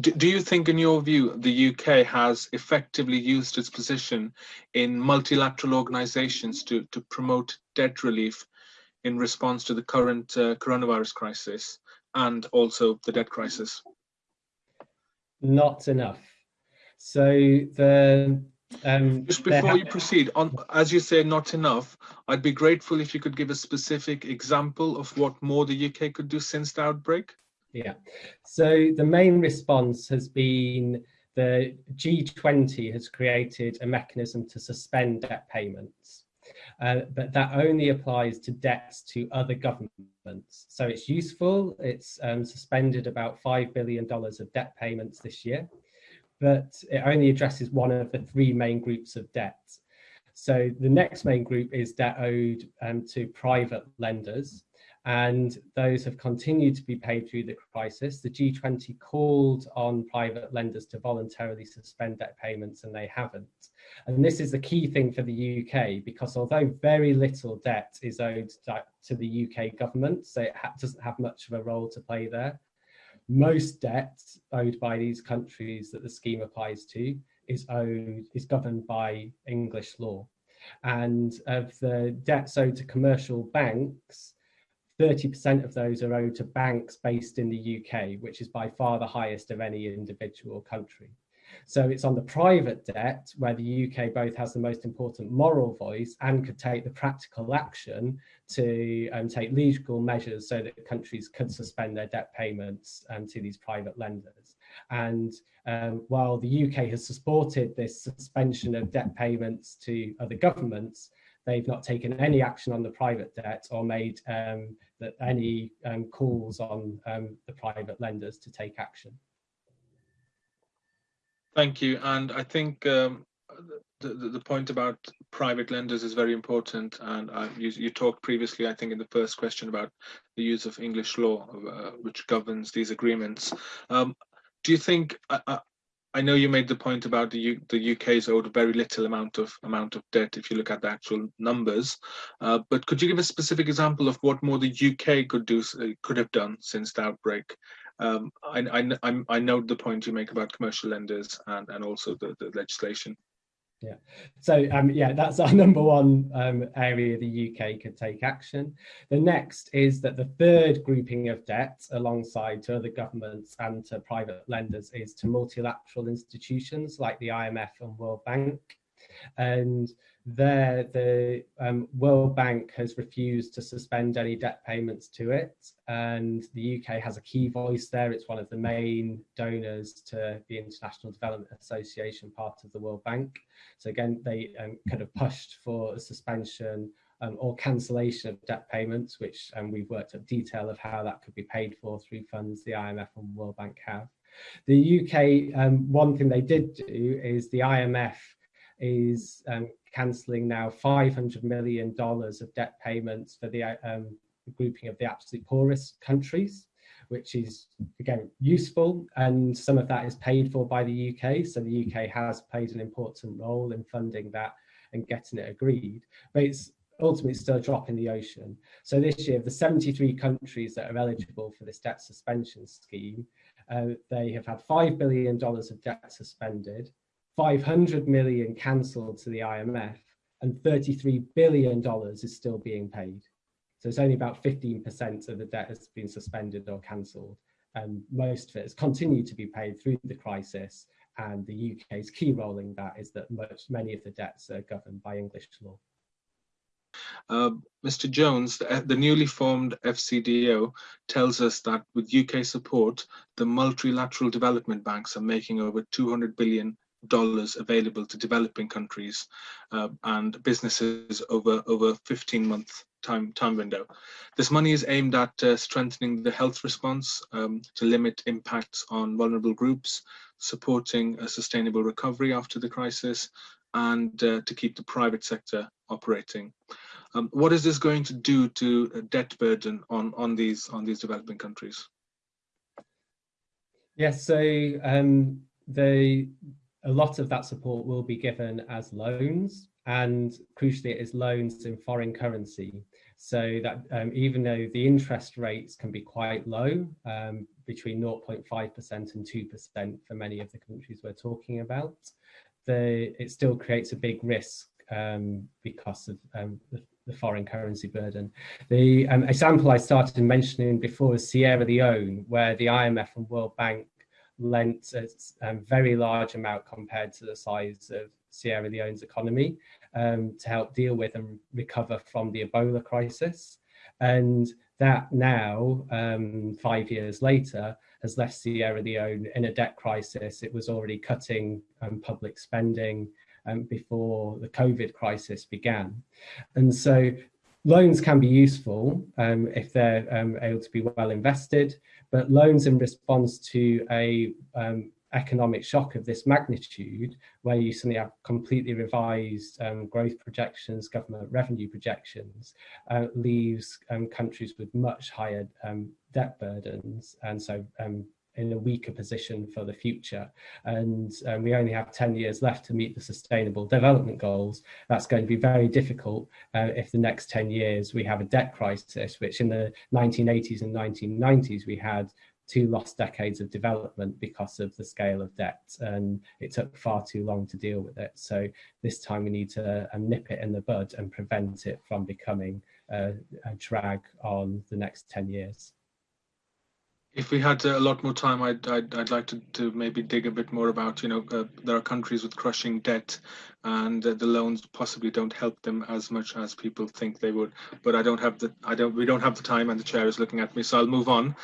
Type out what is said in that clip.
do, you think, in your view, the UK has effectively used its position in multilateral organizations to, to promote debt relief in response to the current uh, coronavirus crisis and also the debt crisis? Not enough. So the um, Just before you proceed, on as you say, not enough. I'd be grateful if you could give a specific example of what more the UK could do since the outbreak. Yeah, so the main response has been the G20 has created a mechanism to suspend debt payments, uh, but that only applies to debts to other governments. So it's useful, it's um, suspended about $5 billion of debt payments this year, but it only addresses one of the three main groups of debt. So the next main group is debt owed um, to private lenders, and those have continued to be paid through the crisis. The G20 called on private lenders to voluntarily suspend debt payments and they haven't. And this is the key thing for the UK because although very little debt is owed to the UK government, so it ha doesn't have much of a role to play there, most debt owed by these countries that the scheme applies to is owed is governed by English law. And of the debts owed to commercial banks, 30% of those are owed to banks based in the UK, which is by far the highest of any individual country. So it's on the private debt where the UK both has the most important moral voice and could take the practical action to um, take legal measures so that countries could suspend their debt payments um, to these private lenders. And um, while the UK has supported this suspension of debt payments to other governments, they've not taken any action on the private debt or made um, any um, calls on um, the private lenders to take action. Thank you. And I think um, the, the, point about private lenders is very important. And uh, you, you, talked previously, I think, in the first question about the use of English law, uh, which governs these agreements. Um, do you think, uh I know you made the point about the U, the UK's owed very little amount of amount of debt if you look at the actual numbers, uh, but could you give a specific example of what more the UK could do uh, could have done since the outbreak? Um, I, I, I note the point you make about commercial lenders and and also the, the legislation. Yeah, so um, yeah, that's our number one um, area the UK could take action. The next is that the third grouping of debt alongside to other governments and to private lenders is to multilateral institutions like the IMF and World Bank. And there the um, World Bank has refused to suspend any debt payments to it and the UK has a key voice there. It's one of the main donors to the International Development Association, part of the World Bank. So again, they um, kind of pushed for a suspension um, or cancellation of debt payments, which um, we've worked up detail of how that could be paid for through funds the IMF and World Bank have. The UK, um, one thing they did do is the IMF is um, cancelling now $500 million of debt payments for the um, grouping of the absolute poorest countries, which is, again, useful. And some of that is paid for by the UK. So the UK has played an important role in funding that and getting it agreed. But it's ultimately still a drop in the ocean. So this year, the 73 countries that are eligible for this debt suspension scheme, uh, they have had $5 billion of debt suspended, 500 million cancelled to the IMF and $33 billion is still being paid. So it's only about 15% of the debt has been suspended or cancelled. And most of it has continued to be paid through the crisis. And the UK's key role in that is that most, many of the debts are governed by English law. Uh, Mr. Jones, the, the, newly formed FCDO tells us that with UK support, the multilateral development banks are making over 200 billion dollars available to developing countries uh, and businesses over over 15 month time time window. This money is aimed at uh, strengthening the health response um, to limit impacts on vulnerable groups, supporting a sustainable recovery after the crisis, and uh, to keep the private sector operating. Um, what is this going to do to debt burden on on these on these developing countries? Yes, so um, the a lot of that support will be given as loans and crucially it is loans in foreign currency so that um, even though the interest rates can be quite low um, between 0.5% and 2% for many of the countries we're talking about the, it still creates a big risk um, because of um, the, the, foreign currency burden. The um, example I started mentioning before is Sierra Leone, where the IMF and World Bank lent a very large amount compared to the size of Sierra Leone's economy um, to help deal with and recover from the Ebola crisis. And that now, um, five years later, has left Sierra Leone in a debt crisis. It was already cutting um, public spending um, before the COVID crisis began. And so loans can be useful um, if they're um, able to be well invested, but loans in response to a um, economic shock of this magnitude, where you suddenly have completely revised um, growth projections, government revenue projections, uh, leaves um, countries with much higher um, debt burdens. And so in a weaker position for the future. And um, we only have 10 years left to meet the sustainable development goals. That's going to be very difficult uh, if the next 10 years we have a debt crisis, which in the 1980s and 1990s we had two lost decades of development because of the scale of debt and it took far too long to deal with it. So this time we need to um, nip it in the bud and prevent it from becoming a drag on the next 10 years. If we had a lot more time, I'd, I'd, I'd like to, to maybe dig a bit more about, you know, uh, there are countries with crushing debt and uh, the loans possibly don't help them as much as people think they would. But I don't have the, I don't, we don't have the time and the chair is looking at me, so I'll move on.